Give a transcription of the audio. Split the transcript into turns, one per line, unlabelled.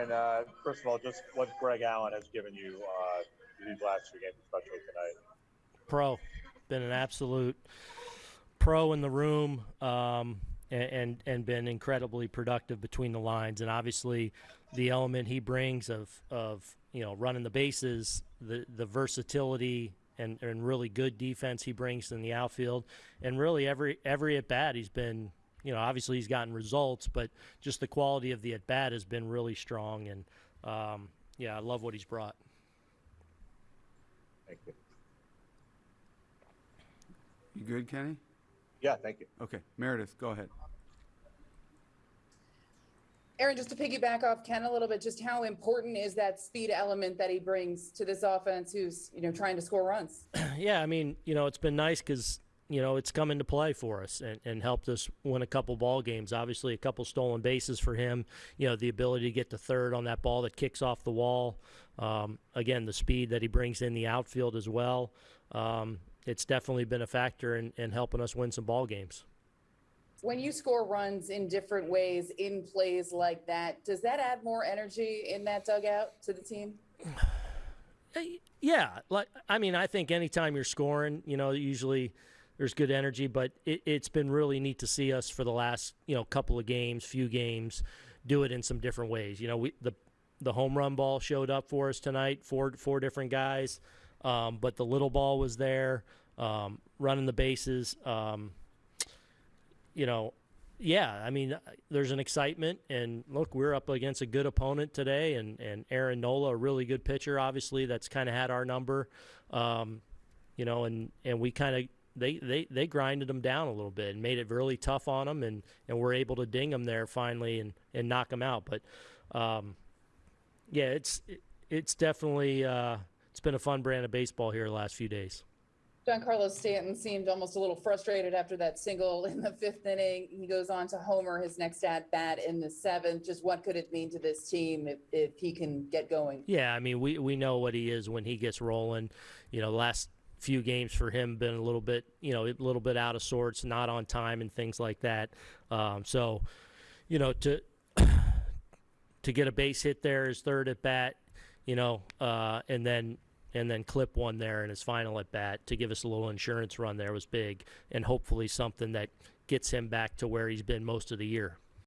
Aaron, uh, first of all, just what Greg Allen has given you uh, these last two games, especially tonight.
Pro, been an absolute pro in the room, um, and, and and been incredibly productive between the lines. And obviously, the element he brings of of you know running the bases, the the versatility. And, and really good defense he brings in the outfield, and really every every at bat he's been you know, obviously he's gotten results, but just the quality of the at bat has been really strong. And um, yeah, I love what he's brought.
Thank you.
You good, Kenny?
Yeah, thank you.
Okay, Meredith, go ahead.
Aaron, just to piggyback off Ken a little bit, just how important is that speed element that he brings to this offense who's, you know, trying to score runs?
yeah, I mean, you know, it's been nice because you know, it's come into play for us and, and helped us win a couple ball games. Obviously, a couple stolen bases for him. You know, the ability to get to third on that ball that kicks off the wall. Um, again, the speed that he brings in the outfield as well. Um, it's definitely been a factor in, in helping us win some ball games.
When you score runs in different ways in plays like that, does that add more energy in that dugout to the team?
Yeah, like I mean, I think anytime you're scoring, you know, usually there's good energy. But it, has been really neat to see us for the last you know couple of games, few games, do it in some different ways. You know, we the the home run ball showed up for us tonight, four four different guys, um, but the little ball was there, um, running the bases. Um, you know, yeah, I mean, there's an excitement, and look, we're up against a good opponent today, and and Aaron Nola, a really good pitcher, obviously that's kind of had our number, um, you know, and and we kind of they, they, they grinded them down a little bit and made it really tough on them, and, and we're able to ding them there finally and, and knock them out. But um, yeah, it's it, it's definitely uh, it's been a fun brand of baseball here the last few days.
Giancarlo Stanton seemed almost a little frustrated after that single in the fifth inning. He goes on to homer his next at bat in the seventh. Just what could it mean to this team if, if he can get going?
Yeah, I mean we we know what he is when he gets rolling. You know, last few games for him been a little bit, you know, a little bit out of sorts, not on time, and things like that. Um, so, you know, to to get a base hit there, his third at bat, you know, uh, and then and then clip one there in his final at bat to give us a little insurance run there was big, and hopefully something that gets him back to where he's been most of the year.